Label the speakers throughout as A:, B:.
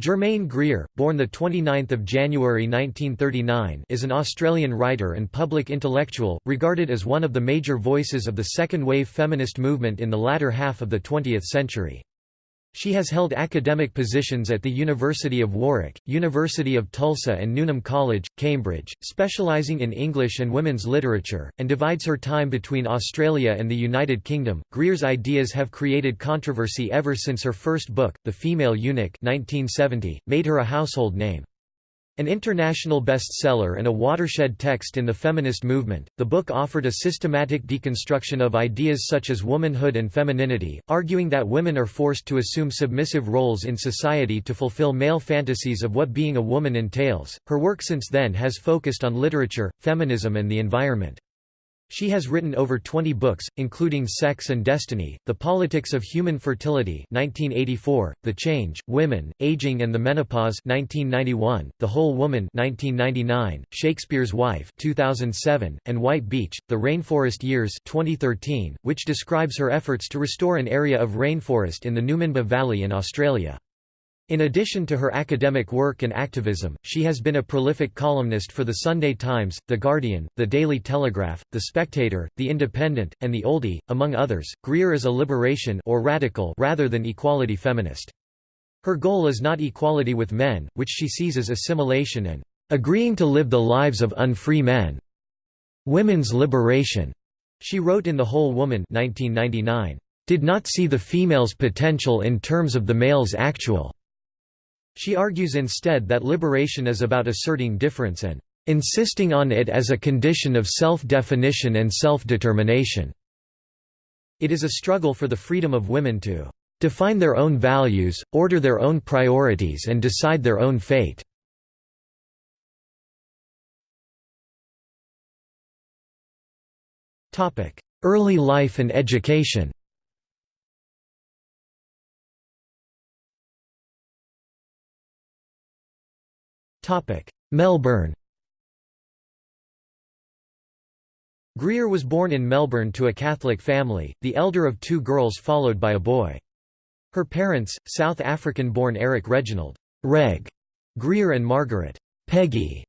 A: Germaine Greer, born 29 January 1939 is an Australian writer and public intellectual, regarded as one of the major voices of the second-wave feminist movement in the latter half of the 20th century. She has held academic positions at the University of Warwick, University of Tulsa and Newnham College, Cambridge, specialising in English and women's literature, and divides her time between Australia and the United Kingdom. Greer's ideas have created controversy ever since her first book, The Female Eunuch 1970, made her a household name. An international bestseller and a watershed text in the feminist movement, the book offered a systematic deconstruction of ideas such as womanhood and femininity, arguing that women are forced to assume submissive roles in society to fulfill male fantasies of what being a woman entails. Her work since then has focused on literature, feminism, and the environment. She has written over 20 books, including Sex and Destiny, The Politics of Human Fertility 1984, The Change, Women, Aging and the Menopause 1991, The Whole Woman 1999, Shakespeare's Wife 2007, and White Beach, The Rainforest Years 2013, which describes her efforts to restore an area of rainforest in the Numinbah Valley in Australia. In addition to her academic work and activism, she has been a prolific columnist for The Sunday Times, The Guardian, The Daily Telegraph, The Spectator, The Independent, and The Oldie, among others. Greer is a liberation or radical rather than equality feminist. Her goal is not equality with men, which she sees as assimilation and agreeing to live the lives of unfree men. Women's liberation, she wrote in The Whole Woman 1999, did not see the female's potential in terms of the male's actual she argues instead that liberation is about asserting difference and insisting on it as a condition of self-definition and self-determination. It is a struggle for the freedom of women to define their own values, order their own priorities and decide their own fate. Early life and education Melbourne Greer was born in Melbourne to a Catholic family, the elder of two girls followed by a boy. Her parents, South African-born Eric Reginald Reg Greer and Margaret Peggy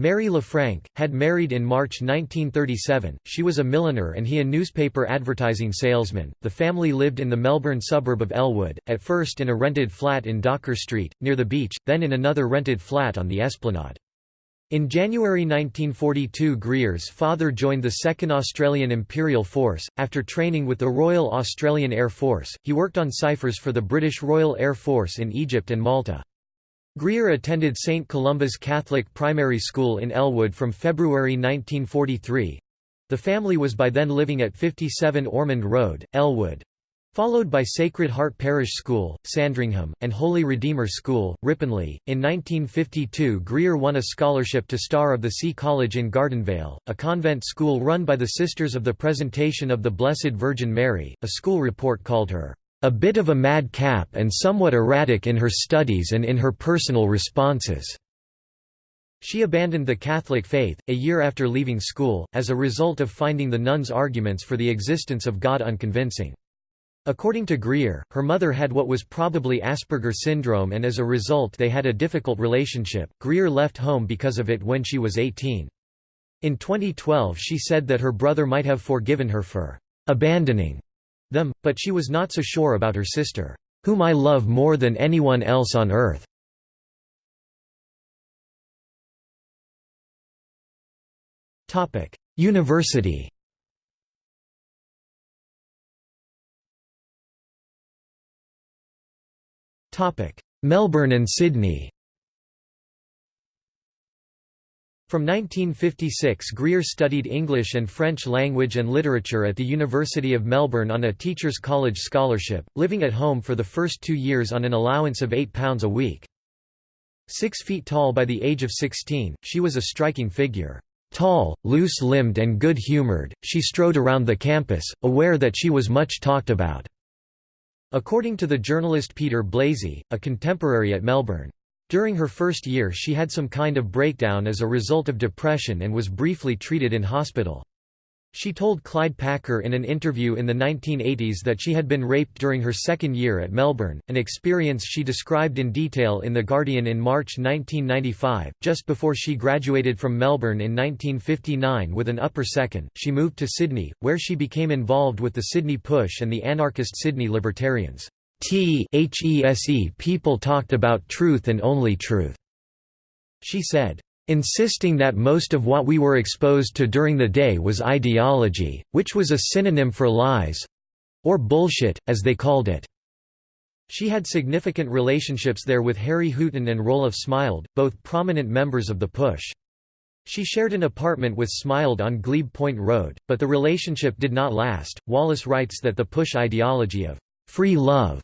A: Mary LaFranc, had married in March 1937. She was a milliner and he a newspaper advertising salesman. The family lived in the Melbourne suburb of Elwood, at first in a rented flat in Docker Street, near the beach, then in another rented flat on the Esplanade. In January 1942 Greer's father joined the 2nd Australian Imperial Force. After training with the Royal Australian Air Force, he worked on ciphers for the British Royal Air Force in Egypt and Malta. Greer attended St. Columba's Catholic Primary School in Elwood from February 1943. The family was by then living at 57 Ormond Road, Elwood. Followed by Sacred Heart Parish School, Sandringham, and Holy Redeemer School, Ripponlea. In 1952, Greer won a scholarship to Star of the Sea College in Gardenvale, a convent school run by the Sisters of the Presentation of the Blessed Virgin Mary. A school report called her a bit of a madcap and somewhat erratic in her studies and in her personal responses. She abandoned the Catholic faith, a year after leaving school, as a result of finding the nuns' arguments for the existence of God unconvincing. According to Greer, her mother had what was probably Asperger syndrome and as a result they had a difficult relationship. Greer left home because of it when she was 18. In 2012 she said that her brother might have forgiven her for abandoning them, but she was not so sure about her sister, "'whom I love more than anyone else on earth'". University Melbourne and Sydney From 1956 Greer studied English and French language and literature at the University of Melbourne on a Teachers College scholarship, living at home for the first two years on an allowance of £8 a week. Six feet tall by the age of 16, she was a striking figure. Tall, loose-limbed and good-humoured, she strode around the campus, aware that she was much talked about. According to the journalist Peter Blazey, a contemporary at Melbourne, during her first year she had some kind of breakdown as a result of depression and was briefly treated in hospital. She told Clyde Packer in an interview in the 1980s that she had been raped during her second year at Melbourne, an experience she described in detail in The Guardian in March 1995. Just before she graduated from Melbourne in 1959 with an upper second, she moved to Sydney, where she became involved with the Sydney Push and the anarchist Sydney Libertarians. T-H-E-S-E people talked about truth and only truth. She said, insisting that most of what we were exposed to during the day was ideology, which was a synonym for lies—or bullshit, as they called it. She had significant relationships there with Harry Hooton and Roelof Smilde, both prominent members of the Push. She shared an apartment with Smilde on Glebe Point Road, but the relationship did not last. Wallace writes that the Push ideology of free love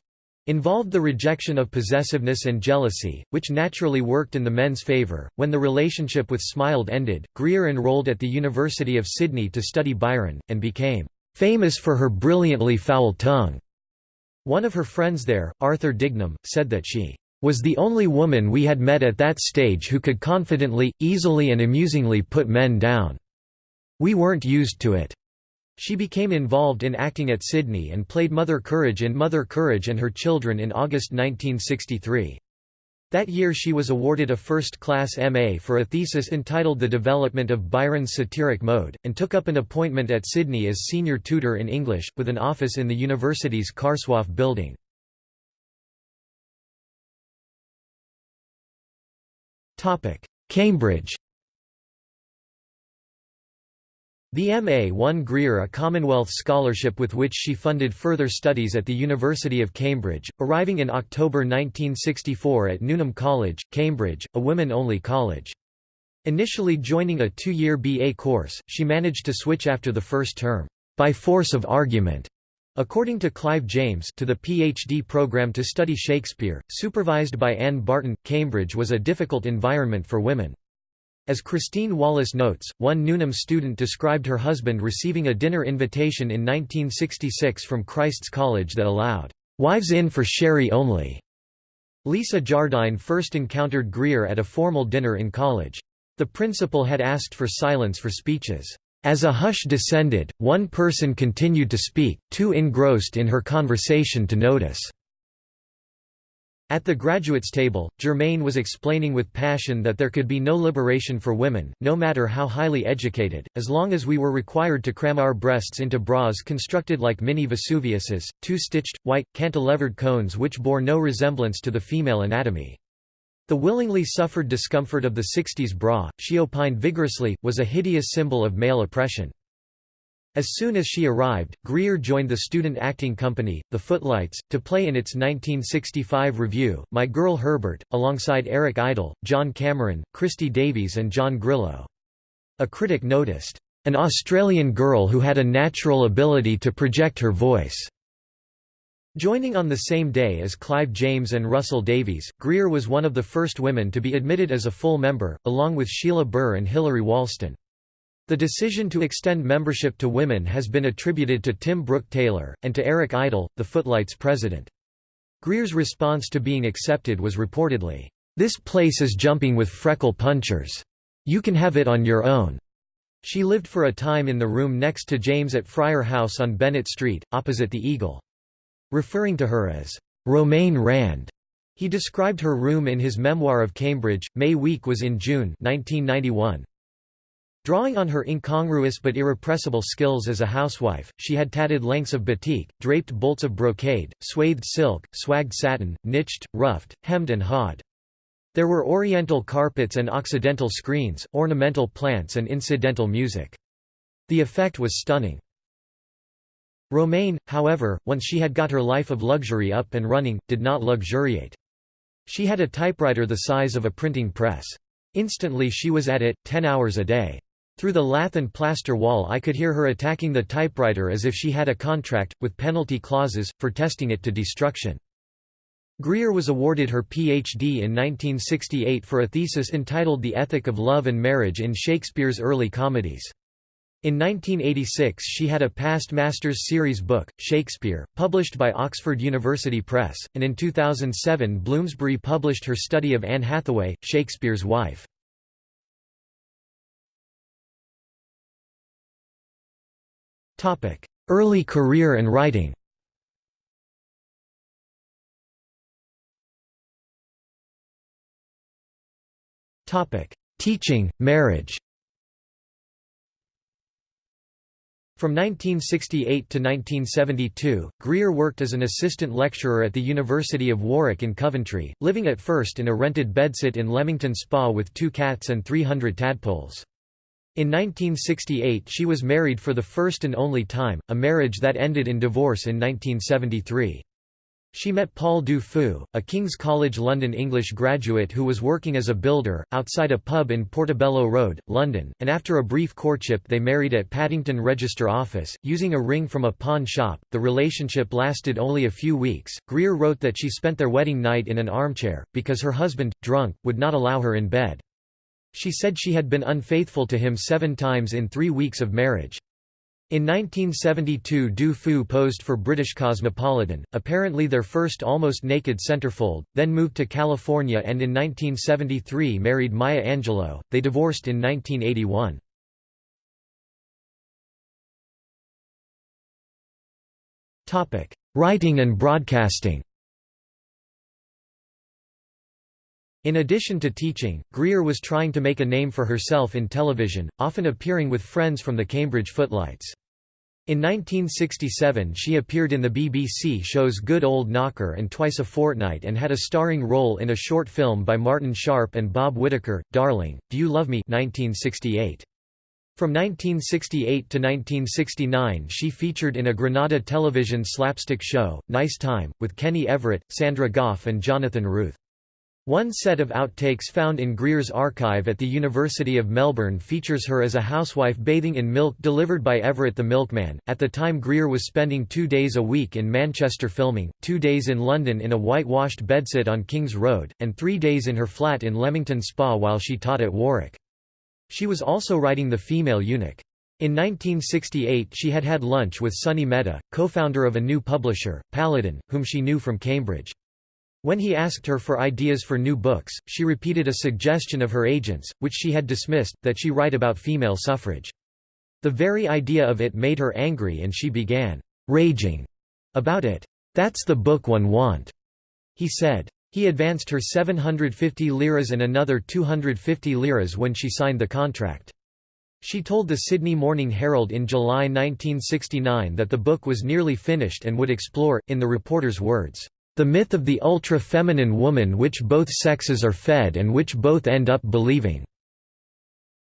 A: involved the rejection of possessiveness and jealousy, which naturally worked in the men's favour. When the relationship with Smilde ended, Greer enrolled at the University of Sydney to study Byron, and became famous for her brilliantly foul tongue. One of her friends there, Arthur Dignam, said that she was the only woman we had met at that stage who could confidently, easily and amusingly put men down. We weren't used to it. She became involved in acting at Sydney and played Mother Courage in Mother Courage and Her Children in August 1963. That year she was awarded a first-class MA for a thesis entitled The Development of Byron's Satiric Mode, and took up an appointment at Sydney as senior tutor in English, with an office in the university's Carslaw building. Cambridge The MA won Greer a Commonwealth Scholarship with which she funded further studies at the University of Cambridge, arriving in October 1964 at Newnham College, Cambridge, a women-only college. Initially joining a two-year BA course, she managed to switch after the first term, by force of argument, according to Clive James to the PhD program to study Shakespeare, supervised by Anne Barton. Cambridge was a difficult environment for women. As Christine Wallace notes, one Newnham student described her husband receiving a dinner invitation in 1966 from Christ's College that allowed, "...wives in for sherry only." Lisa Jardine first encountered Greer at a formal dinner in college. The principal had asked for silence for speeches. As a hush descended, one person continued to speak, too engrossed in her conversation to notice. At the graduates' table, Germaine was explaining with passion that there could be no liberation for women, no matter how highly educated, as long as we were required to cram our breasts into bras constructed like mini Vesuviuses, two-stitched, white, cantilevered cones which bore no resemblance to the female anatomy. The willingly suffered discomfort of the 60s bra, she opined vigorously, was a hideous symbol of male oppression. As soon as she arrived, Greer joined the student acting company, The Footlights, to play in its 1965 revue, My Girl Herbert, alongside Eric Idle, John Cameron, Christie Davies and John Grillo. A critic noticed, "...an Australian girl who had a natural ability to project her voice." Joining on the same day as Clive James and Russell Davies, Greer was one of the first women to be admitted as a full member, along with Sheila Burr and Hilary Walston. The decision to extend membership to women has been attributed to Tim Brooke Taylor, and to Eric Idle, the Footlights president. Greer's response to being accepted was reportedly, "'This place is jumping with freckle punchers. You can have it on your own.'" She lived for a time in the room next to James at Friar House on Bene't Street, opposite the Eagle. Referring to her as, "'Romaine Rand'", he described her room in his memoir of Cambridge, May Week was in June 1991. Drawing on her incongruous but irrepressible skills as a housewife, she had tatted lengths of batik, draped bolts of brocade, swathed silk, swagged satin, niched, ruffed, hemmed and hawed. There were oriental carpets and occidental screens, ornamental plants and incidental music. The effect was stunning. Romaine, however, once she had got her life of luxury up and running, did not luxuriate. She had a typewriter the size of a printing press. Instantly she was at it, ten hours a day. Through the lath and plaster wall I could hear her attacking the typewriter as if she had a contract, with penalty clauses, for testing it to destruction. Greer was awarded her Ph.D. in 1968 for a thesis entitled The Ethic of Love and Marriage in Shakespeare's Early Comedies. In 1986 she had a past Masters series book, Shakespeare, published by Oxford University Press, and in 2007 Bloomsbury published her study of Anne Hathaway, Shakespeare's wife. Early career and writing. Teaching, marriage. From 1968 to 1972, Greer worked as an assistant lecturer at the University of Warwick in Coventry, living at first in a rented bedsit in Leamington Spa with two cats and 300 tadpoles. In 1968 she was married for the first and only time, a marriage that ended in divorce in 1973. She met Paul Du a King's College London English graduate who was working as a builder, outside a pub in Portobello Road, London, and after a brief courtship they married at Paddington Register Office, using a ring from a pawn shop. The relationship lasted only a few weeks. Greer wrote that she spent their wedding night in an armchair, because her husband, drunk, would not allow her in bed. She said she had been unfaithful to him seven times in three weeks of marriage. In 1972 Du Feu posed for British Cosmopolitan, apparently their first almost naked centerfold, then moved to California and in 1973 married Maya Angelou. They divorced in 1981. Writing and broadcasting In addition to teaching, Greer was trying to make a name for herself in television, often appearing with friends from the Cambridge Footlights. In 1967 she appeared in the BBC shows Good Old Knocker and Twice a Fortnight and had a starring role in a short film by Martin Sharp and Bob Whitaker, Darling, Do You Love Me 1968. From 1968 to 1969 she featured in a Granada television slapstick show, Nice Time, with Kenny Everett, Sandra Gough and Jonathan Routh. One set of outtakes found in Greer's archive at the University of Melbourne features her as a housewife bathing in milk delivered by Everett the milkman. At the time, Greer was spending two days a week in Manchester filming, two days in London in a whitewashed bedsit on King's Road, and three days in her flat in Leamington Spa while she taught at Warwick. She was also writing The Female Eunuch. In 1968 she had had lunch with Sonny Mehta, co-founder of a new publisher, Paladin, whom she knew from Cambridge. When he asked her for ideas for new books, she repeated a suggestion of her agent's, which she had dismissed, that she write about female suffrage. The very idea of it made her angry and she began raging about it. That's the book one want, he said. He advanced her 750 liras and another 250 liras when she signed the contract. She told the Sydney Morning Herald in July 1969 that the book was nearly finished and would explore, in the reporter's words, the myth of the ultra-feminine woman which both sexes are fed and which both end up believing.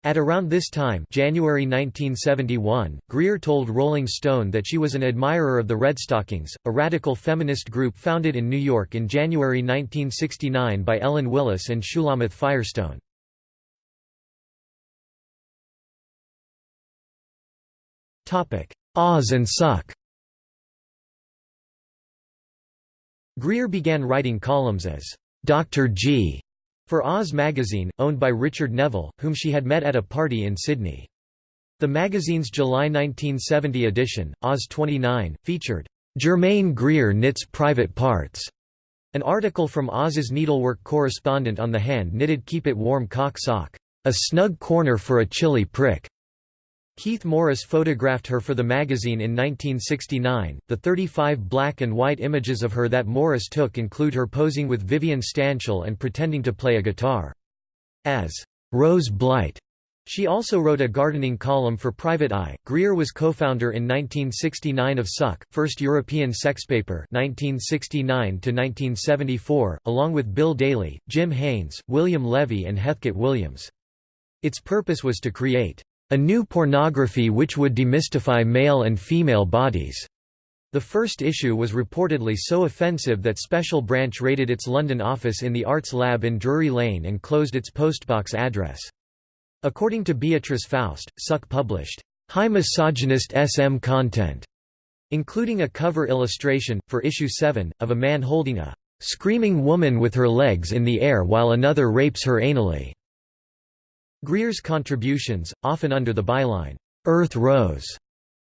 A: At around this time January 1971, Greer told Rolling Stone that she was an admirer of the Redstockings, a radical feminist group founded in New York in January 1969 by Ellen Willis and Shulamith Firestone. Oz and Suck Greer began writing columns as Dr. G for Oz magazine, owned by Richard Neville, whom she had met at a party in Sydney. The magazine's July 1970 edition, Oz 29, featured Germaine Greer knits private parts, an article from Oz's needlework correspondent on the hand-knitted Keep It Warm cock sock, a snug corner for a chilly prick. Keith Morris photographed her for the magazine in 1969. The 35 black and white images of her that Morris took include her posing with Vivian Stanshall and pretending to play a guitar. As Rose Blight, she also wrote a gardening column for Private Eye. Greer was co-founder in 1969 of Suck, first European sexpaper 1969 to 1974, along with Bill Daly, Jim Haynes, William Levy and Heathcote Williams. Its purpose was to create a new pornography which would demystify male and female bodies. The first issue was reportedly so offensive that Special Branch raided its London office in the Arts Lab in Drury Lane and closed its postbox address. According to Beatrice Faust, Suck published high misogynist SM content, including a cover illustration, for issue 7, of a man holding a screaming woman with her legs in the air while another rapes her anally. Greer's contributions, often under the byline, "'Earth Rose'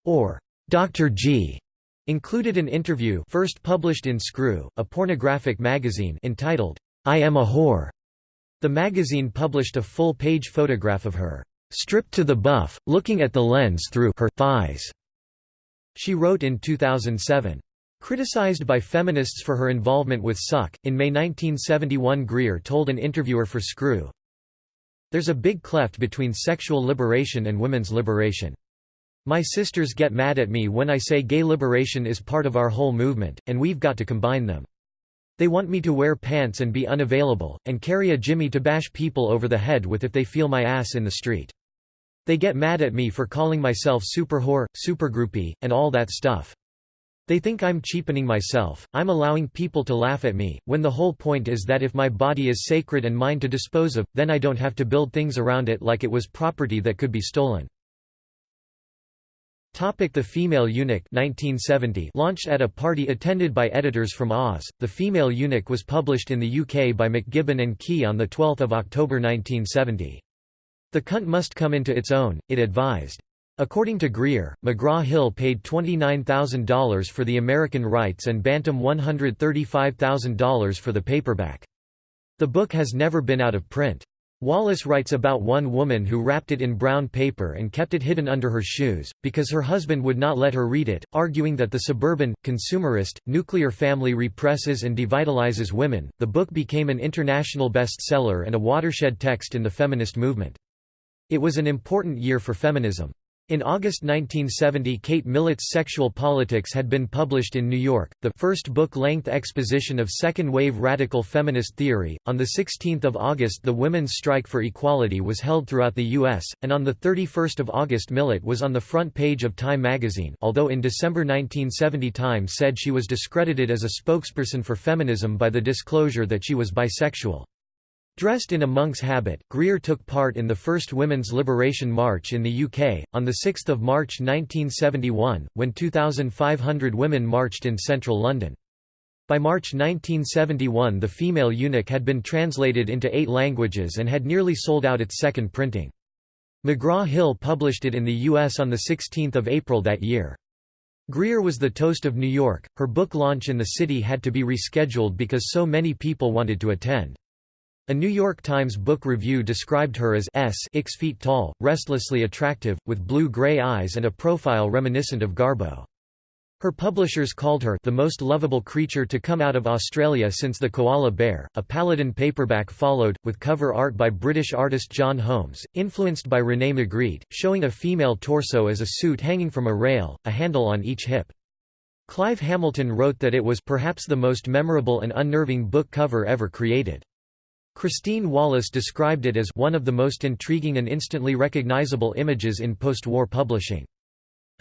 A: or "'Dr. G' included an interview first published in Screw, a pornographic magazine entitled, I Am a Whore. The magazine published a full-page photograph of her, stripped to the buff, looking at the lens through her thighs. She wrote in 2007. Criticized by feminists for her involvement with Suck, in May 1971 Greer told an interviewer for Screw, There's a big cleft between sexual liberation and women's liberation. My sisters get mad at me when I say gay liberation is part of our whole movement, and we've got to combine them. They want me to wear pants and be unavailable, and carry a jimmy to bash people over the head with if they feel my ass in the street. They get mad at me for calling myself super whore, super groupie, and all that stuff. They think I'm cheapening myself, I'm allowing people to laugh at me, when the whole point is that if my body is sacred and mine to dispose of, then I don't have to build things around it like it was property that could be stolen. Topic the Female Eunuch 1970 Launched at a party attended by editors from Oz, The Female Eunuch was published in the UK by MacGibbon and Kee on 12 October 1970. The cunt must come into its own, it advised. According to Greer, McGraw-Hill paid $29,000 for the American rights and Bantam $135,000 for the paperback. The book has never been out of print. Wallace writes about one woman who wrapped it in brown paper and kept it hidden under her shoes, because her husband would not let her read it, arguing that the suburban, consumerist, nuclear family represses and devitalizes women. The book became an international bestseller and a watershed text in the feminist movement. It was an important year for feminism. In August 1970 Kate Millett's Sexual Politics had been published in New York, the first book-length exposition of second-wave radical feminist theory. On 16 August the Women's Strike for Equality was held throughout the U.S., and on 31 August Millett was on the front page of Time magazine although in December 1970 Time said she was discredited as a spokesperson for feminism by the disclosure that she was bisexual. Dressed in a monk's habit, Greer took part in the first Women's Liberation March in the UK, on 6 March 1971, when 2,500 women marched in central London. By March 1971 the female eunuch had been translated into eight languages and had nearly sold out its second printing. McGraw-Hill published it in the U.S. on 16 April that year. Greer was the toast of New York, her book launch in the city had to be rescheduled because so many people wanted to attend. A New York Times book review described her as s 6 feet tall, restlessly attractive, with blue-gray eyes and a profile reminiscent of Garbo. Her publishers called her the most lovable creature to come out of Australia since the koala bear. A Paladin paperback followed, with cover art by British artist John Holmes, influenced by René Magritte, showing a female torso as a suit hanging from a rail, a handle on each hip. Clive Hamilton wrote that it was perhaps the most memorable and unnerving book cover ever created. Christine Wallace described it as one of the most intriguing and instantly recognizable images in post-war publishing.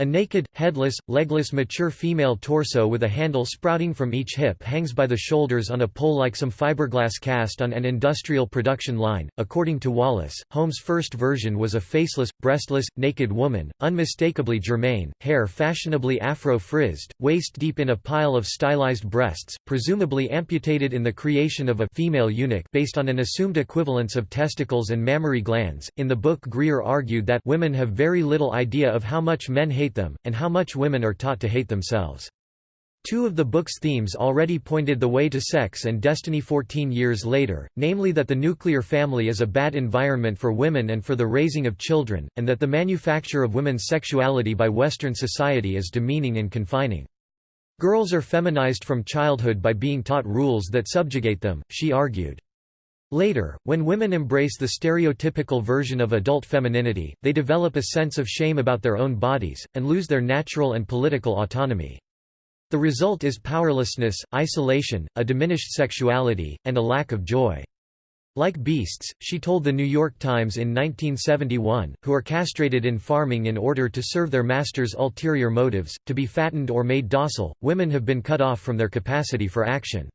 A: A naked, headless, legless mature female torso with a handle sprouting from each hip hangs by the shoulders on a pole like some fiberglass cast on an industrial production line. According to Wallace, Holmes' first version was a faceless, breastless, naked woman, unmistakably Germaine, hair fashionably afro-frizzed, waist deep in a pile of stylized breasts, presumably amputated in the creation of a female eunuch based on an assumed equivalence of testicles and mammary glands. In the book Greer argued that women have very little idea of how much men hate hate them, and how much women are taught to hate themselves. Two of the book's themes already pointed the way to sex and destiny 14 years later, namely that the nuclear family is a bad environment for women and for the raising of children, and that the manufacture of women's sexuality by Western society is demeaning and confining. Girls are feminized from childhood by being taught rules that subjugate them, she argued. Later, when women embrace the stereotypical version of adult femininity, they develop a sense of shame about their own bodies, and lose their natural and political autonomy. The result is powerlessness, isolation, a diminished sexuality, and a lack of joy. Like beasts, she told The New York Times in 1971, who are castrated in farming in order to serve their masters' ulterior motives, to be fattened or made docile, women have been cut off from their capacity for action.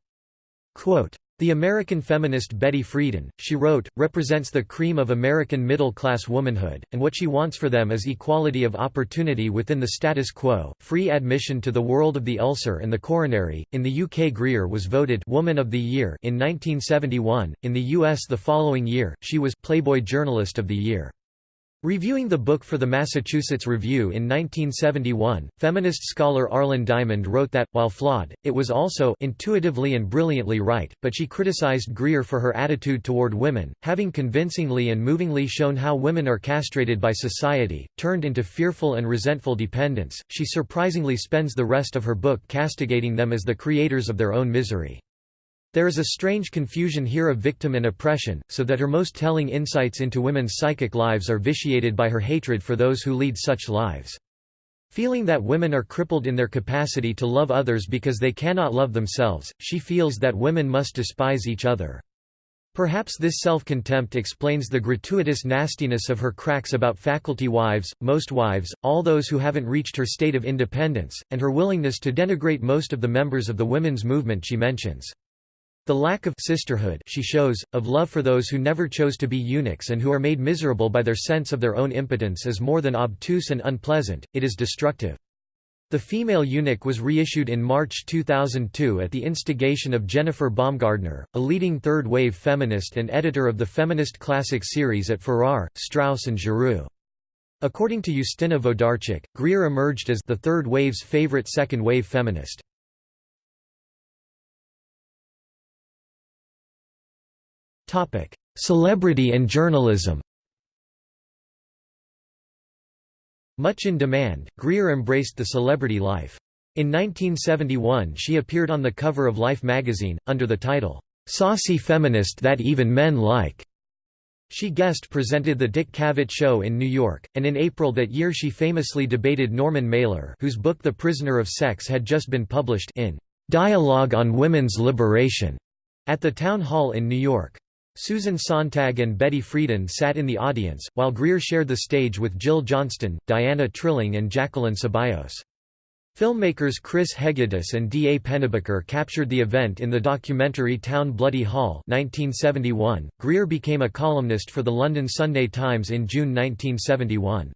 A: Quote, the American feminist Betty Friedan, she wrote, represents the cream of American middle-class womanhood, and what she wants for them is equality of opportunity within the status quo, free admission to the world of the ulcer and the coronary. In the UK Greer was voted Woman of the Year in 1971, in the US the following year, she was Playboy Journalist of the Year. Reviewing the book for the Massachusetts Review in 1971, feminist scholar Arlyn Diamond wrote that, while flawed, it was also intuitively and brilliantly right, but she criticized Greer for her attitude toward women, having convincingly and movingly shown how women are castrated by society, turned into fearful and resentful dependents, she surprisingly spends the rest of her book castigating them as the creators of their own misery. There is a strange confusion here of victim and oppression, so that her most telling insights into women's psychic lives are vitiated by her hatred for those who lead such lives. Feeling that women are crippled in their capacity to love others because they cannot love themselves, she feels that women must despise each other. Perhaps this self-contempt explains the gratuitous nastiness of her cracks about faculty wives, most wives, all those who haven't reached her state of independence, and her willingness to denigrate most of the members of the women's movement she mentions. The lack of sisterhood she shows, of love for those who never chose to be eunuchs and who are made miserable by their sense of their own impotence is more than obtuse and unpleasant, it is destructive. The Female Eunuch was reissued in March 2002 at the instigation of Jennifer Baumgardner, a leading third-wave feminist and editor of the Feminist classic series at Farrar, Straus and Giroux. According to Justina Wlodarczyk, Greer emerged as the third wave's favorite second-wave feminist. Celebrity and journalism Much in demand, Greer embraced the celebrity life. In 1971 she appeared on the cover of Life magazine, under the title, "'Saucy Feminist That Even Men Like'". She guest presented The Dick Cavett Show in New York, and in April that year she famously debated Norman Mailer whose book The Prisoner of Sex had just been published in "'Dialogue on Women's Liberation' at the Town Hall in New York. Susan Sontag and Betty Friedan sat in the audience, while Greer shared the stage with Jill Johnston, Diana Trilling and Jacqueline Ceballos. Filmmakers Chris Hegedus and D. A. Pennebaker captured the event in the documentary Town Bloody Hall 1971. Greer became a columnist for the London Sunday Times in June 1971.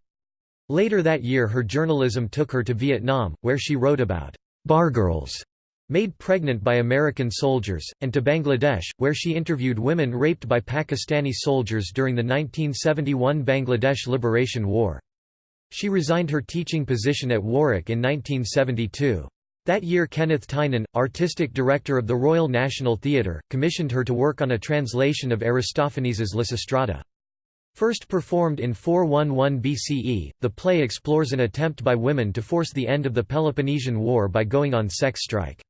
A: Later that year her journalism took her to Vietnam, where she wrote about bargirls made pregnant by American soldiers, and to Bangladesh, where she interviewed women raped by Pakistani soldiers during the 1971 Bangladesh Liberation War. She resigned her teaching position at Warwick in 1972. That year Kenneth Tynan, artistic director of the Royal National Theatre, commissioned her to work on a translation of Aristophanes's Lysistrata. First performed in 411 BCE, the play explores an attempt by women to force the end of the Peloponnesian War by going on sex strike.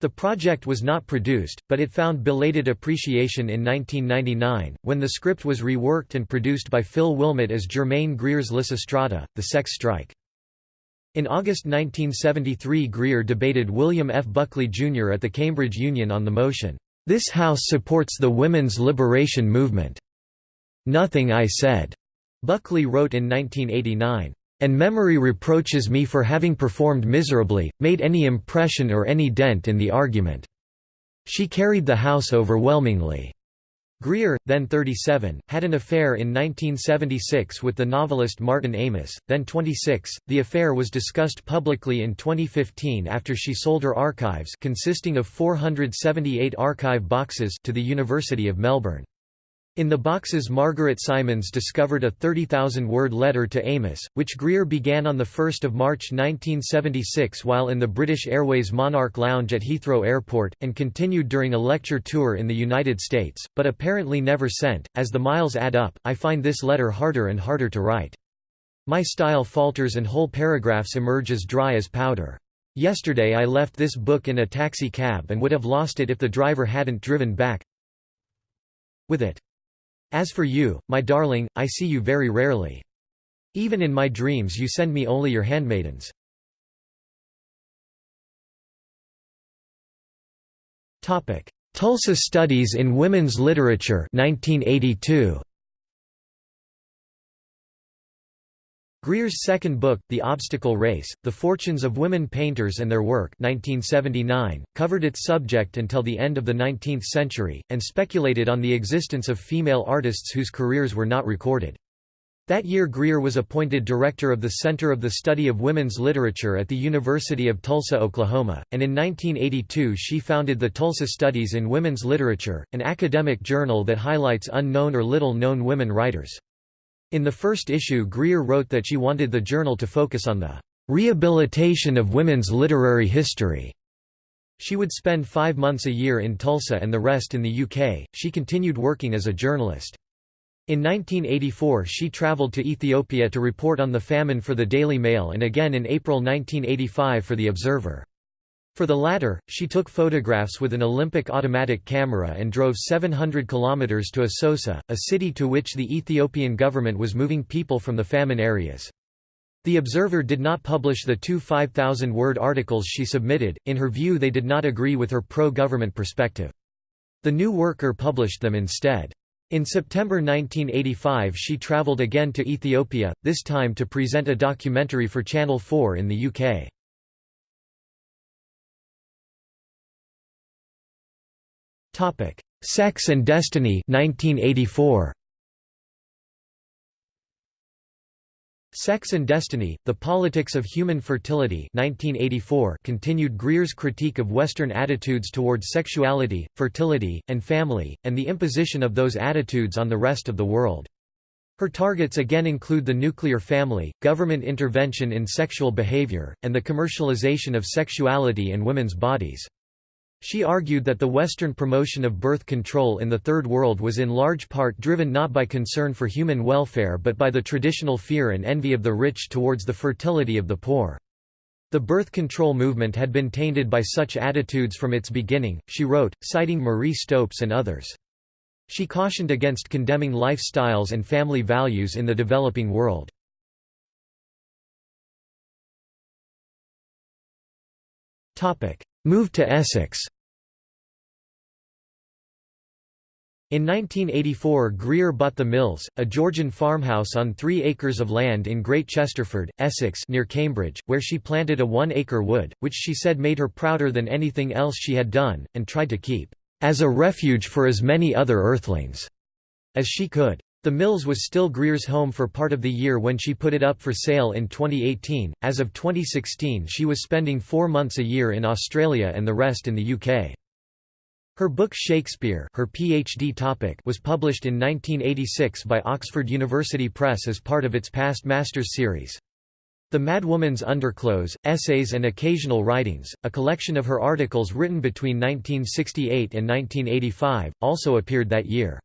A: The project was not produced, but it found belated appreciation in 1999, when the script was reworked and produced by Phil Willmott as Germaine Greer's Lysistrata, The Sex Strike. In August 1973 Greer debated William F. Buckley, Jr. at the Cambridge Union on the motion, "'This House supports the women's liberation movement." "'Nothing I said,' Buckley wrote in 1989 and memory reproaches me for having performed miserably, made any impression or any dent in the argument. She carried the house overwhelmingly. Greer, then 37, had an affair in 1976 with the novelist Martin Amis, then 26. The affair was discussed publicly in 2015 after she sold her archives consisting of 478 archive boxes to the University of Melbourne. In the boxes Margaret Simons discovered a 30,000-word letter to Amis, which Greer began on 1 March 1976 while in the British Airways Monarch Lounge at Heathrow Airport, and continued during a lecture tour in the United States, but apparently never sent. As the miles add up, I find this letter harder and harder to write. My style falters and whole paragraphs emerge as dry as powder. Yesterday I left this book in a taxi cab and would have lost it if the driver hadn't driven back with it. As for you, my darling, I see you very rarely. Even in my dreams you send me only your handmaidens. Tulsa Studies in Women's Literature 1982. Greer's second book, The Obstacle Race, The Fortunes of Women Painters and Their Work 1979, covered its subject until the end of the 19th century, and speculated on the existence of female artists whose careers were not recorded. That year Greer was appointed director of the Center of the Study of Women's Literature at the University of Tulsa, Oklahoma, and in 1982 she founded the Tulsa Studies in Women's Literature, an academic journal that highlights unknown or little-known women writers. In the first issue Greer wrote that she wanted the journal to focus on the "...rehabilitation of women's literary history." She would spend five months a year in Tulsa and the rest in the UK. She continued working as a journalist. In 1984 she travelled to Ethiopia to report on the famine for the Daily Mail and again in April 1985 for The Observer. For the latter, she took photographs with an Olympus automatic camera and drove 700 kilometers to Assosa, a city to which the Ethiopian government was moving people from the famine areas. The Observer did not publish the two 5,000-word articles she submitted, in her view they did not agree with her pro-government perspective. The New Worker published them instead. In September 1985 she travelled again to Ethiopia, this time to present a documentary for Channel 4 in the UK. Sex and Destiny 1984. Sex and Destiny, The Politics of Human Fertility 1984 continued Greer's critique of Western attitudes towards sexuality, fertility, and family, and the imposition of those attitudes on the rest of the world. Her targets again include the nuclear family, government intervention in sexual behavior, and the commercialization of sexuality and women's bodies. She argued that the Western promotion of birth control in the Third World was in large part driven not by concern for human welfare but by the traditional fear and envy of the rich towards the fertility of the poor. The birth control movement had been tainted by such attitudes from its beginning, she wrote, citing Marie Stopes and others. She cautioned against condemning lifestyles and family values in the developing world. Moved to Essex In 1984 Greer bought the Mills, a Georgian farmhouse on three acres of land in Great Chesterford, Essex near Cambridge, where she planted a one-acre wood, which she said made her prouder than anything else she had done, and tried to keep, "...as a refuge for as many other earthlings," as she could. The Mills was still Greer's home for part of the year when she put it up for sale in 2018. As of 2016, she was spending four months a year in Australia and the rest in the UK. Her book Shakespeare her PhD topic was published in 1986 by Oxford University Press as part of its past Masters series. The Mad Woman's Underclothes, Essays and Occasional Writings, a collection of her articles written between 1968 and 1985, also appeared that year.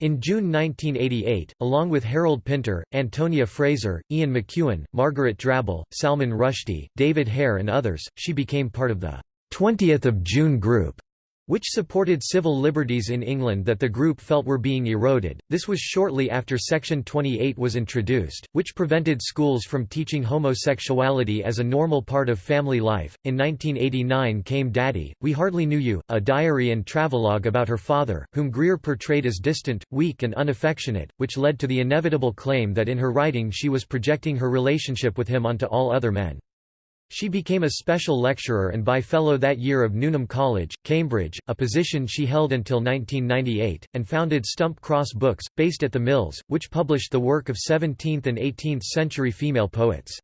A: In June 1988, along with Harold Pinter, Antonia Fraser, Ian McEwan, Margaret Drabble, Salman Rushdie, David Hare and others, she became part of the 20th of June group which supported civil liberties in England that the group felt were being eroded. This was shortly after Section 28 was introduced, which prevented schools from teaching homosexuality as a normal part of family life. In 1989 came Daddy, We Hardly Knew You, a diary and travelogue about her father, whom Greer portrayed as distant, weak, and unaffectionate, which led to the inevitable claim that in her writing she was projecting her relationship with him onto all other men. She became a special lecturer and bye-fellow that year of Newnham College, Cambridge, a position she held until 1998, and founded Stump Cross Books, based at the Mills, which published the work of 17th and 18th century female poets.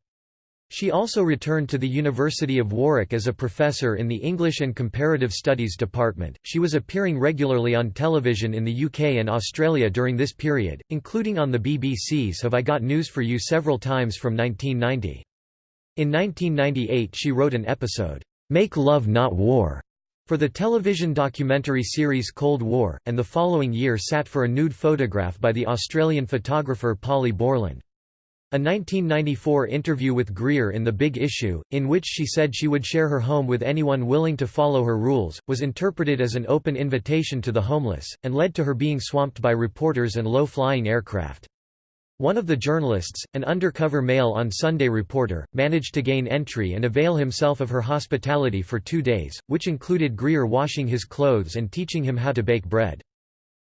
A: She also returned to the University of Warwick as a professor in the English and Comparative Studies department. She was appearing regularly on television in the UK and Australia during this period, including on the BBC's Have I Got News for You several times from 1990. In 1998 she wrote an episode, "'Make Love Not War' for the television documentary series Cold War, and the following year sat for a nude photograph by the Australian photographer Polly Borland. A 1994 interview with Greer in The Big Issue, in which she said she would share her home with anyone willing to follow her rules, was interpreted as an open invitation to the homeless, and led to her being swamped by reporters and low-flying aircraft. One of the journalists, an undercover male on Sunday Reporter, managed to gain entry and avail himself of her hospitality for two days, which included Greer washing his clothes and teaching him how to bake bread.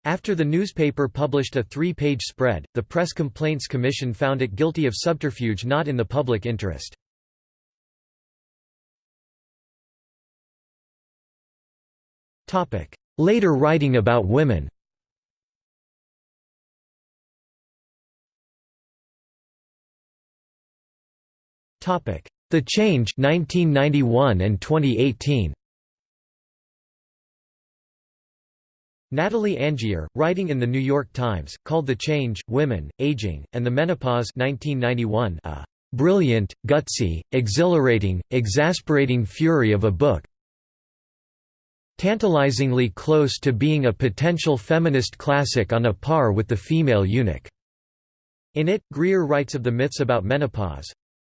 A: After the newspaper published a three-page spread, the Press Complaints Commission found it guilty of subterfuge not in the public interest. Later writing about women The Change 1991 and 2018. Natalie Angier, writing in The New York Times, called The Change, Women, Aging, and the Menopause 1991 a "...brilliant, gutsy, exhilarating, exasperating fury of a book tantalizingly close to being a potential feminist classic on a par with The Female Eunuch." In it, Greer writes of the myths about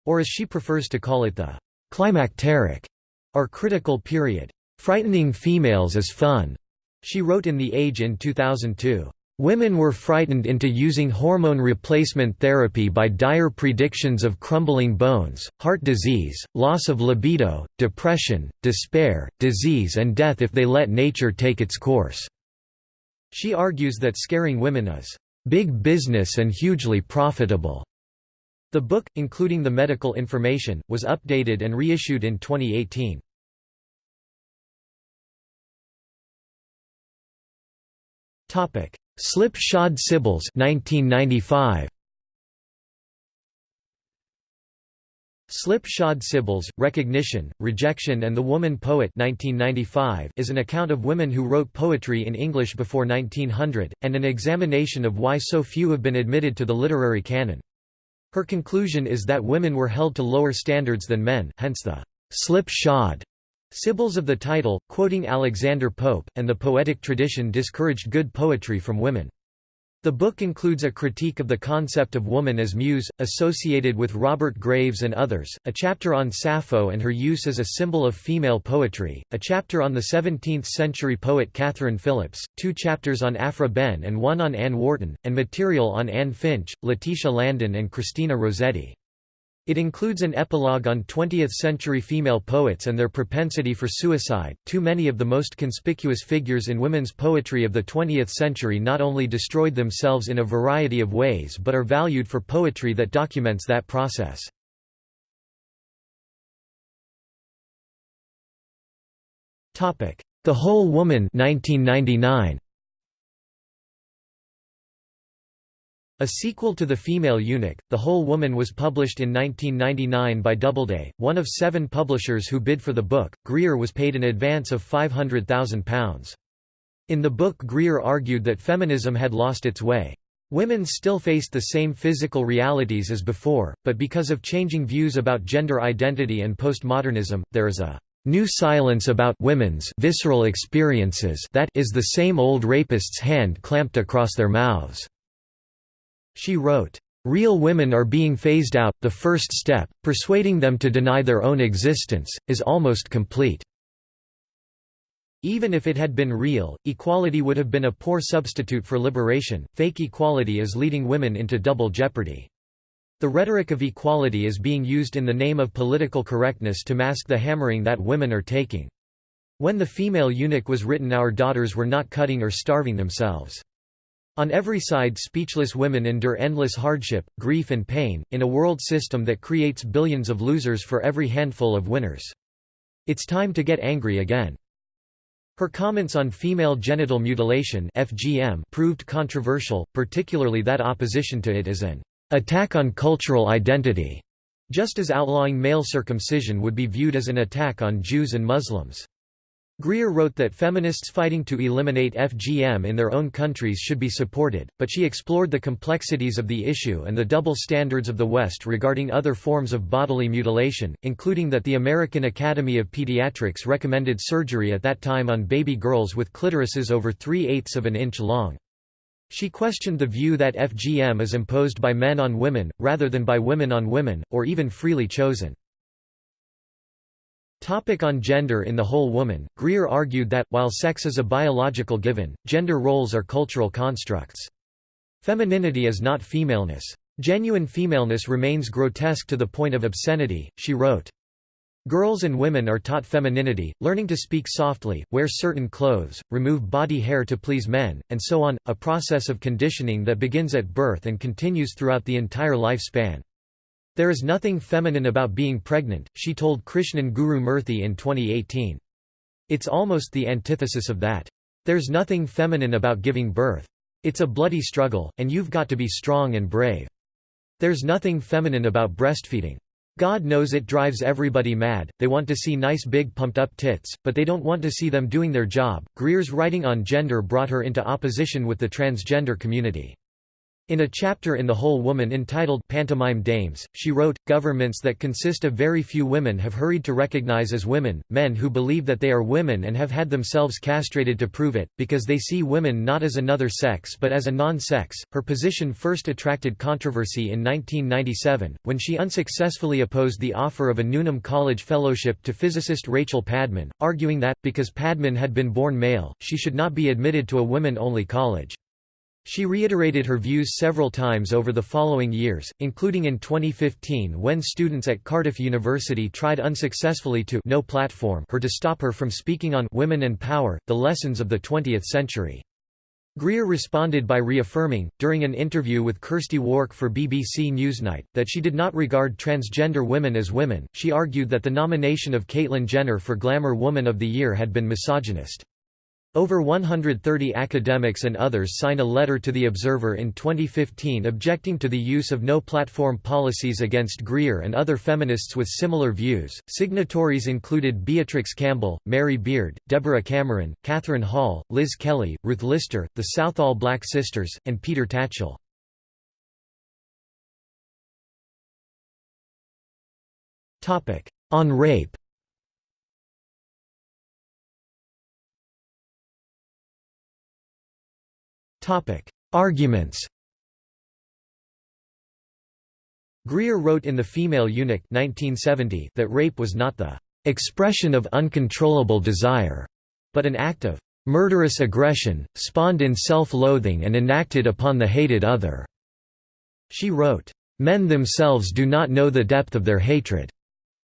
A: menopause—or as she prefers to call it the «climacteric» or critical period. Frightening females is fun. She wrote in The Age in 2002. Women were frightened into using hormone replacement therapy by dire predictions of crumbling bones, heart disease, loss of libido, depression, despair, disease and death if they let nature take its course. She argues that scaring women is big business and hugely profitable. The book, including the medical information, was updated and reissued in 2018. Topic: Slip-shod Sibyls 1995. Slip-shod Sibyls, Recognition, Rejection and the Woman Poet 1995 is an account of women who wrote poetry in English before 1900, and an examination of why so few have been admitted to the literary canon. Her conclusion is that women were held to lower standards than men, hence the slip-shod Sibyls of the title, quoting Alexander Pope, and the poetic tradition discouraged good poetry from women. The book includes a critique of the concept of woman as muse, associated with Robert Graves and others, a chapter on Sappho and her use as a symbol of female poetry, a chapter on the 17th-century poet Katherine Philips, two chapters on Aphra Behn and one on Anne Wharton, and material on Anne Finch, Letitia Landon and Christina Rossetti. It includes an epilogue on 20th-century female poets and their propensity for suicide. Too many of the most conspicuous figures in women's poetry of the 20th century not only destroyed themselves in a variety of ways but are valued for poetry that documents that process. Topic: The Whole Woman 1999. A sequel to The Female Eunuch, The Whole Woman was published in 1999 by Doubleday, one of seven publishers who bid for the book. Greer was paid an advance of £500,000. In the book Greer argued that feminism had lost its way. Women still faced the same physical realities as before, but because of changing views about gender identity and postmodernism, there is a new silence about women's visceral experiences that is the same old rapist's hand clamped across their mouths. She wrote, Real women are being phased out, the first step, persuading them to deny their own existence, is almost complete. Even if it had been real, equality would have been a poor substitute for liberation. Fake equality is leading women into double jeopardy. The rhetoric of equality is being used in the name of political correctness to mask the hammering that women are taking. When the female eunuch was written our daughters were not cutting or starving themselves. On every side speechless women endure endless hardship, grief and pain, in a world system that creates billions of losers for every handful of winners. It's time to get angry again. Her comments on female genital mutilation FGM proved controversial, particularly that opposition to it is an attack on cultural identity, just as outlawing male circumcision would be viewed as an attack on Jews and Muslims. Greer wrote that feminists fighting to eliminate FGM in their own countries should be supported, but she explored the complexities of the issue and the double standards of the West regarding other forms of bodily mutilation, including that the American Academy of Pediatrics recommended surgery at that time on baby girls with clitorises over three-eighths of an inch long. She questioned the view that FGM is imposed by men on women, rather than by women on women, or even freely chosen. Topic on gender in The Whole Woman, Greer argued that, while sex is a biological given, gender roles are cultural constructs. Femininity is not femaleness. Genuine femaleness remains grotesque to the point of obscenity, she wrote. Girls and women are taught femininity, learning to speak softly, wear certain clothes, remove body hair to please men, and so on, a process of conditioning that begins at birth and continues throughout the entire lifespan. There is nothing feminine about being pregnant, she told Krishnan Guru Murthy in 2018. It's almost the antithesis of that. There's nothing feminine about giving birth. It's a bloody struggle, and you've got to be strong and brave. There's nothing feminine about breastfeeding. God knows it drives everybody mad, they want to see nice big pumped up tits, but they don't want to see them doing their job. Greer's writing on gender brought her into opposition with the transgender community. In a chapter in The Whole Woman entitled Pantomime Dames, she wrote, Governments that consist of very few women have hurried to recognize as women, men who believe that they are women and have had themselves castrated to prove it, because they see women not as another sex but as a non-sex. Her position first attracted controversy in 1997, when she unsuccessfully opposed the offer of a Newnham College fellowship to physicist Rachel Padman, arguing that, because Padman had been born male, she should not be admitted to a women-only college. She reiterated her views several times over the following years, including in 2015 when students at Cardiff University tried unsuccessfully to no platform her to stop her from speaking on Women and Power, the Lessons of the Twentieth Century. Greer responded by reaffirming, during an interview with Kirsty Wark for BBC Newsnight, that she did not regard transgender women as women. She argued that the nomination of Caitlyn Jenner for Glamour Woman of the Year had been misogynist. Over 130 academics and others signed a letter to The Observer in 2015 objecting to the use of no-platform policies against Greer and other feminists with similar views. Signatories included Beatrix Campbell, Mary Beard, Deborah Cameron, Catherine Hall, Liz Kelly, Ruth Lister, the Southall Black Sisters, and Peter Tatchell. On rape Arguments Greer wrote in The Female Eunuch 1970 that rape was not the "...expression of uncontrollable desire", but an act of "...murderous aggression, spawned in self-loathing and enacted upon the hated other." She wrote, "...men themselves do not know the depth of their hatred."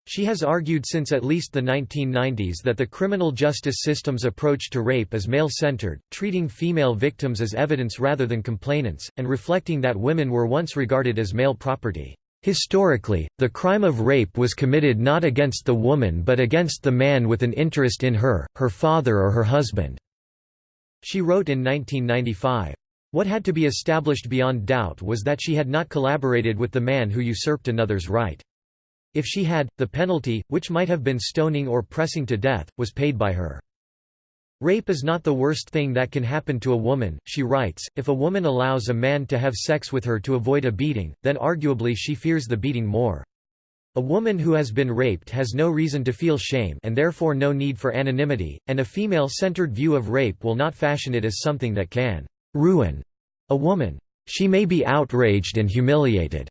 A: She has argued since at least the 1990s that the criminal justice system's approach to rape is male-centered, treating female victims as evidence rather than complainants, and reflecting that women were once regarded as male property. Historically, the crime of rape was committed not against the woman but against the man with an interest in her, her father or her husband." She wrote in 1995. What had to be established beyond doubt was that she had not collaborated with the man who usurped another's right. If she had, the penalty, which might have been stoning or pressing to death, was paid by her. Rape is not the worst thing that can happen to a woman, she writes, if a woman allows a man to have sex with her to avoid a beating, then arguably she fears the beating more. A woman who has been raped has no reason to feel shame and therefore no need for anonymity, and a female-centered view of rape will not fashion it as something that can ruin a woman. She may be outraged and humiliated.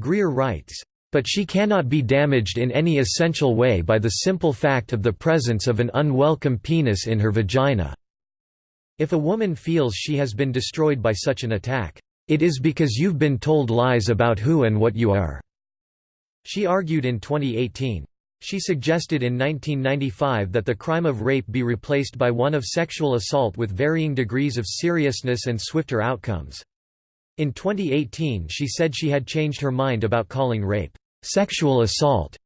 A: Greer writes, but she cannot be damaged in any essential way by the simple fact of the presence of an unwelcome penis in her vagina. If a woman feels she has been destroyed by such an attack, it is because you've been told lies about who and what you are." She argued in 2018. She suggested in 1995 that the crime of rape be replaced by one of sexual assault with varying degrees of seriousness and swifter outcomes. In 2018 she said she had changed her mind about calling rape sexual assault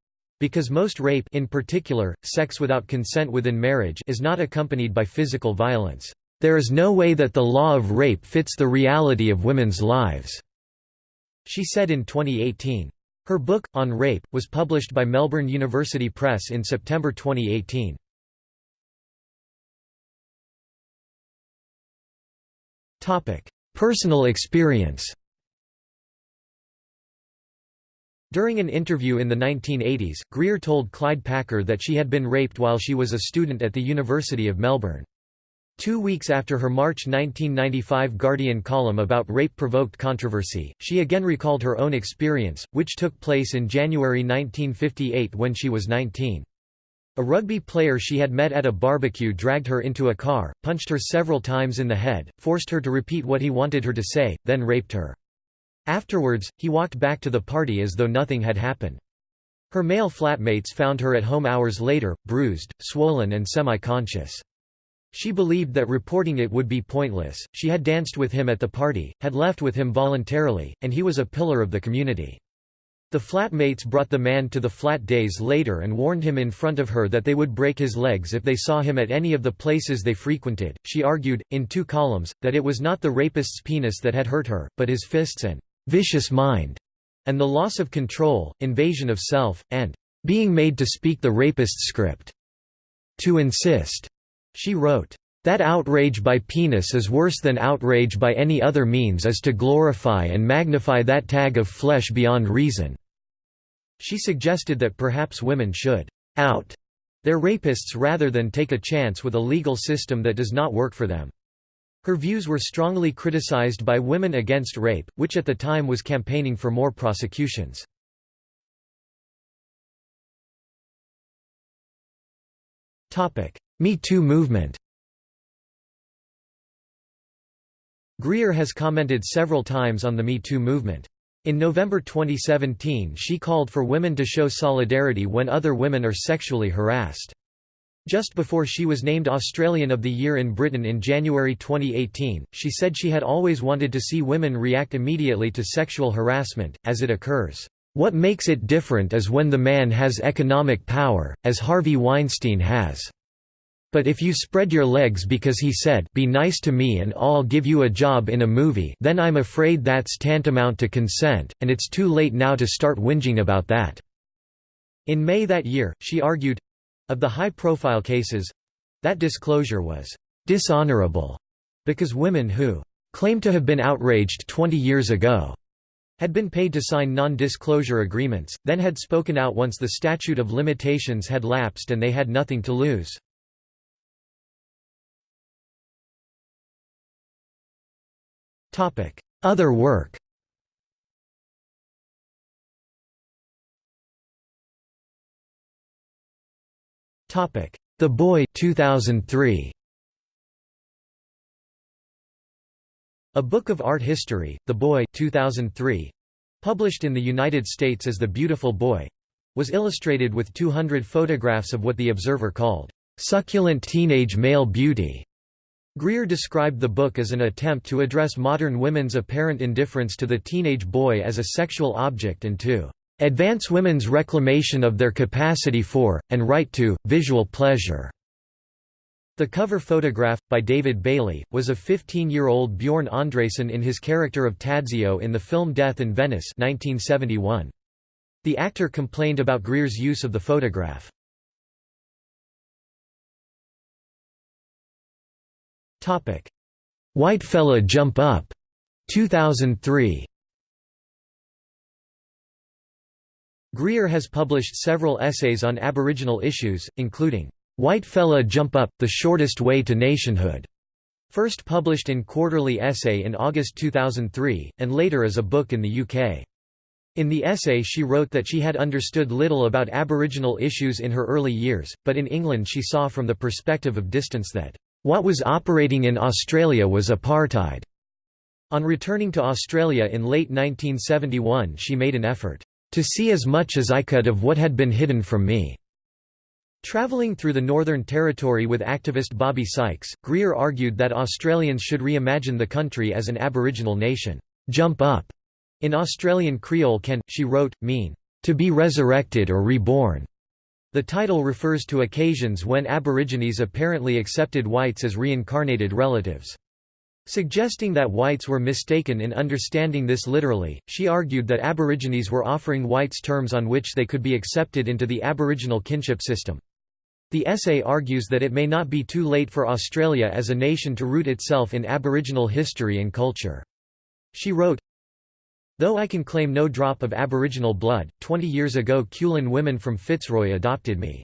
A: because most rape in particular, sex without consent within marriage is not accompanied by physical violence. There is no way that the law of rape fits the reality of women's lives," she said in 2018. Her book, On Rape, was published by Melbourne University Press in September 2018. Personal experience During an interview in the 1980s, Greer told Clyde Packer that she had been raped while she was a student at the University of Melbourne. Two weeks after her March 1995 Guardian column about rape provoked controversy, she again recalled her own experience, which took place in January 1958 when she was 19. A rugby player she had met at a barbecue dragged her into a car, punched her several times in the head, forced her to repeat what he wanted her to say, then raped her. Afterwards, he walked back to the party as though nothing had happened. Her male flatmates found her at home hours later, bruised, swollen and semi-conscious. She believed that reporting it would be pointless, she had danced with him at the party, had left with him voluntarily, and he was a pillar of the community. The flatmates brought the man to the flat days later and warned him in front of her that they would break his legs if they saw him at any of the places they frequented. She argued, in two columns, that it was not the rapist's penis that had hurt her, but his fists and vicious mind, and the loss of control, invasion of self, and being made to speak the rapist's script. To insist, she wrote, that outrage by penis is worse than outrage by any other means is to glorify and magnify that tag of flesh beyond reason." She suggested that perhaps women should «out» their rapists rather than take a chance with a legal system that does not work for them. Her views were strongly criticized by Women Against Rape, which at the time was campaigning for more prosecutions. Me Too movement Greer has commented several times on the Me Too movement. In November 2017 she called for women to show solidarity when other women are sexually harassed. Just before she was named Australian of the Year in Britain in January 2018, she said she had always wanted to see women react immediately to sexual harassment, as it occurs. What makes it different is when the man has economic power, as Harvey Weinstein has. But if you spread your legs because he said be nice to me and I'll give you a job in a movie then I'm afraid that's tantamount to consent, and it's too late now to start whinging about that." In May that year, she argued—of the high-profile cases—that disclosure was «dishonorable» because women who «claim to have been outraged 20 years ago» had been paid to sign non-disclosure agreements, then had spoken out once the statute of limitations had lapsed and they had nothing to lose. Other work The Boy 2003. A Book of Art History, The Boy 2003, published in the United States as The Beautiful Boy, was illustrated with 200 photographs of what the Observer called, "...succulent teenage male beauty." Greer described the book as an attempt to address modern women's apparent indifference to the teenage boy as a sexual object and to advance women's reclamation of their capacity for, and right to, visual pleasure." The cover photograph, by David Bailey, was of 15-year-old Bjorn Andresen in his character of Tadzio in the film Death in Venice 1971. The actor complained about Greer's use of the photograph. Topic: White Fella Jump Up, 2003. Greer has published several essays on Aboriginal issues, including White Fella Jump Up: The Shortest Way to Nationhood, first published in Quarterly Essay in August 2003, and later as a book in the UK. In the essay she wrote that she had understood little about Aboriginal issues in her early years, but in England she saw from the perspective of distance that what was operating in Australia was apartheid. On returning to Australia in late 1971 she made an effort, "...to see as much as I could of what had been hidden from me." Travelling through the Northern Territory with activist Bobbi Sykes, Greer argued that Australians should reimagine the country as an Aboriginal nation. Jump up, in Australian Creole can, she wrote, mean, to be resurrected or reborn. The title refers to occasions when Aborigines apparently accepted whites as reincarnated relatives. Suggesting that whites were mistaken in understanding this literally, she argued that Aborigines were offering whites terms on which they could be accepted into the Aboriginal kinship system. The essay argues that it may not be too late for Australia as a nation to root itself in Aboriginal history and culture. She wrote, Though I can claim no drop of Aboriginal blood, 20 years ago Kulin women from Fitzroy adopted me.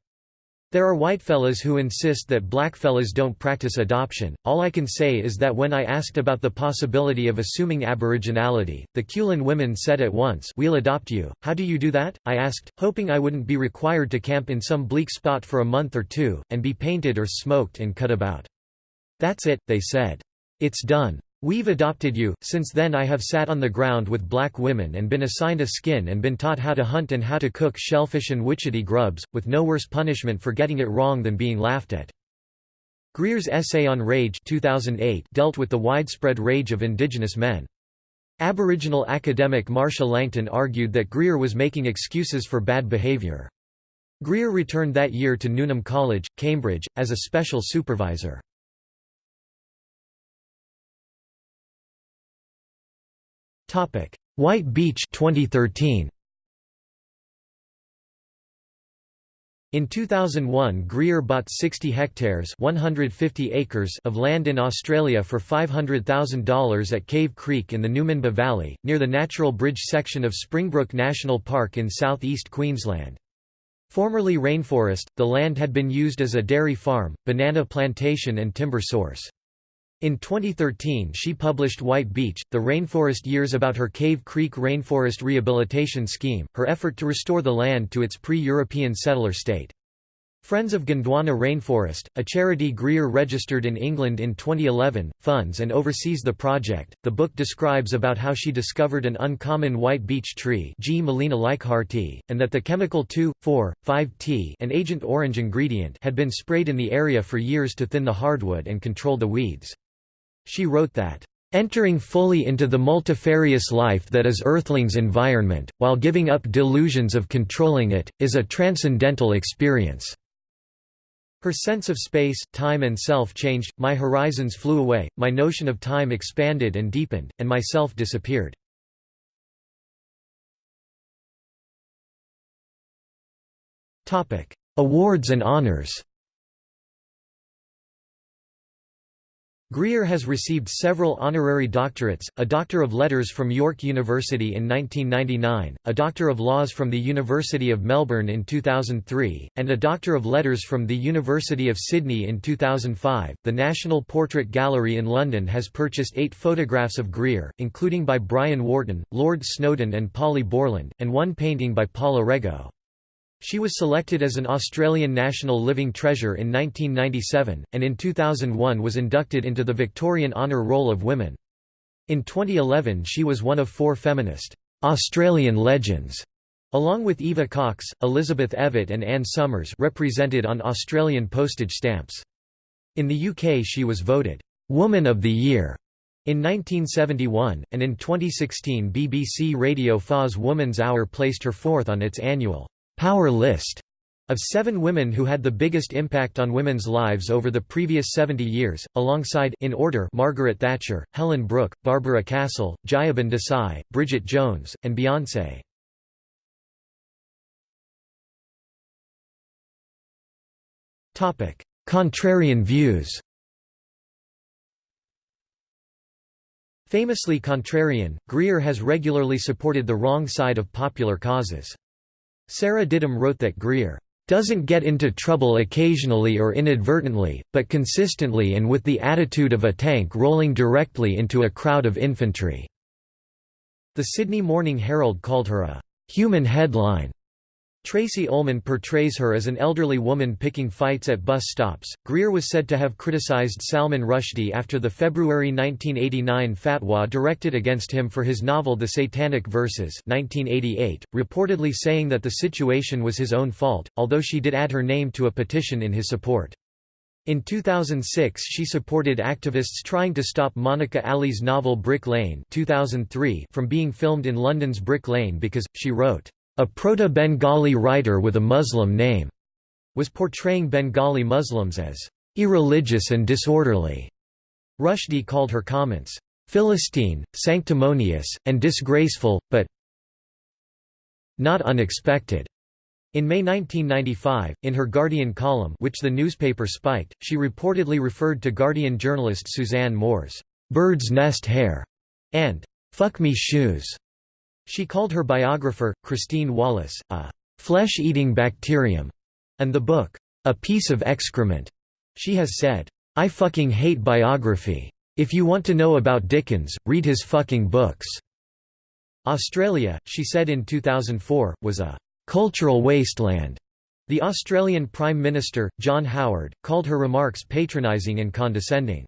A: There are whitefellas who insist that blackfellas don't practice adoption. All I can say is that when I asked about the possibility of assuming aboriginality, the Kulin women said at once, We'll adopt you. How do you do that? I asked, hoping I wouldn't be required to camp in some bleak spot for a month or two, and be painted or smoked and cut about. That's it, they said. It's done. We've adopted you. Since then I have sat on the ground with black women and been assigned a skin and been taught how to hunt and how to cook shellfish and witchetty grubs, with no worse punishment for getting it wrong than being laughed at. Greer's essay on rage 2008 dealt with the widespread rage of indigenous men. Aboriginal academic Marcia Langton argued that Greer was making excuses for bad behaviour. Greer returned that year to Newnham College, Cambridge, as a special supervisor. White Beech 2013. In 2001 Greer bought 60 hectares 150 acres of land in Australia for $500,000 at Cave Creek in the Numinbah Valley, near the Natural Bridge section of Springbrook National Park in southeast Queensland. Formerly rainforest, the land had been used as a dairy farm, banana plantation and timber source. In 2013 she published White Beech, The Rainforest Years about her Cave Creek Rainforest Rehabilitation Scheme, her effort to restore the land to its pre-European settler state. Friends of Gondwana Rainforest, a charity Greer registered in England in 2011, funds and oversees the project. The book describes about how she discovered an uncommon white beech tree, Gmelina and that the chemical 2,4,5-T, an Agent Orange ingredient, had been sprayed in the area for years to thin the hardwood and control the weeds. She wrote that, "...entering fully into the multifarious life that is Earthling's environment, while giving up delusions of controlling it, is a transcendental experience." Her sense of space, time and self changed, my horizons flew away, my notion of time expanded and deepened, and my self disappeared. Awards and honors Greer has received several honorary doctorates, a Doctor of Letters from York University in 1999, a Doctor of Laws from the University of Melbourne in 2003, and a Doctor of Letters from the University of Sydney in 2005. The National Portrait Gallery in London has purchased eight photographs of Greer, including by Brian Wharton, Lord Snowdon, and Polly Borland, and one painting by Paula Rego. She was selected as an Australian National Living Treasure in 1997, and in 2001 was inducted into the Victorian Honour Roll of Women. In 2011 she was one of four feminist Australian legends, along with Eva Cox, Elizabeth Evatt and Anne Summers represented on Australian postage stamps. In the UK she was voted «Woman of the Year» in 1971, and in 2016 BBC Radio 4's Woman's Hour placed her fourth on its annual power list of seven women who had the biggest impact on women's lives over the previous 70 years, alongside in order Margaret Thatcher, Helen Brook, Barbara Castle, Jayaben Desai, Bridget Jones, and Beyoncé. Contrarian views Famously contrarian, Greer has regularly supported the wrong side of popular causes. Sarah Ditum wrote that Greer doesn't get into trouble occasionally or inadvertently, but consistently and with the attitude of a tank rolling directly into a crowd of infantry." The Sydney Morning Herald called her a «human headline» Tracey Ullman portrays her as an elderly woman picking fights at bus stops. Greer was said to have criticized Salman Rushdie after the February 1989 fatwa directed against him for his novel The Satanic Verses 1988, reportedly saying that the situation was his own fault, although she did add her name to a petition in his support. In 2006 she supported activists trying to stop Monica Ali's novel Brick Lane 2003 from being filmed in London's Brick Lane because, she wrote, a proto-Bengali writer with a Muslim name was portraying Bengali Muslims as irreligious and disorderly. Rushdie called her comments Philistine, sanctimonious, and disgraceful, but not unexpected. In May 1995, in her Guardian column which the newspaper spiked, she reportedly referred to Guardian journalist Suzanne Moore's bird's nest hair and fuck me shoes she called her biographer, Christine Wallace, a flesh-eating bacterium, and the book, a piece of excrement. She has said, I fucking hate biography. If you want to know about Dickens, read his fucking books. Australia, she said in 2004, was a cultural wasteland. The Australian Prime Minister, John Howard, called her remarks patronising and condescending.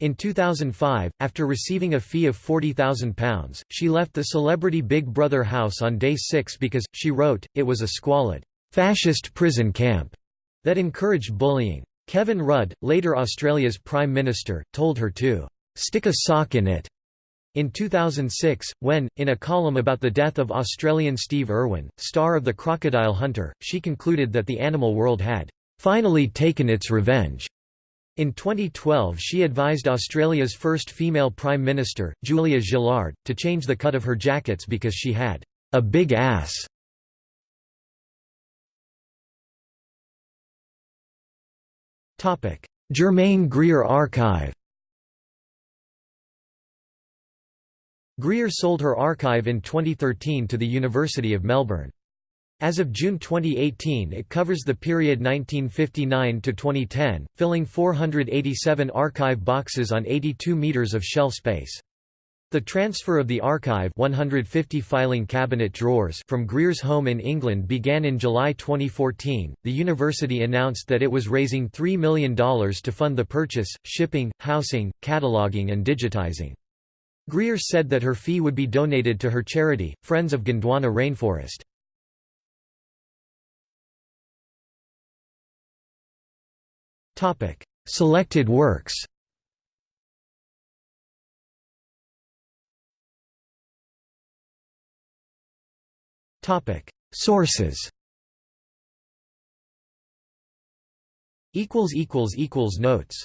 A: In 2005, after receiving a fee of £40,000, she left the celebrity Big Brother house on day six because, she wrote, it was a squalid, fascist prison camp that encouraged bullying. Kevin Rudd, later Australia's Prime Minister, told her to stick a sock in it. In 2006, when, in a column about the death of Australian Steve Irwin, star of The Crocodile Hunter, she concluded that the animal world had finally taken its revenge. In 2012 she advised Australia's first female Prime Minister, Julia Gillard, to change the cut of her jackets because she had a big ass. Germaine Greer Archive Greer sold her archive in 2013 to the University of Melbourne. As of June 2018 it covers the period 1959 to 2010, filling 487 archive boxes on 82 metres of shelf space. The transfer of the archive 150 filing cabinet drawers from Greer's home in England began in July 2014. The university announced that it was raising $3 million to fund the purchase, shipping, housing, cataloguing and digitizing. Greer said that her fee would be donated to her charity, Friends of Gondwana Rainforest. Selected works. Sources. Notes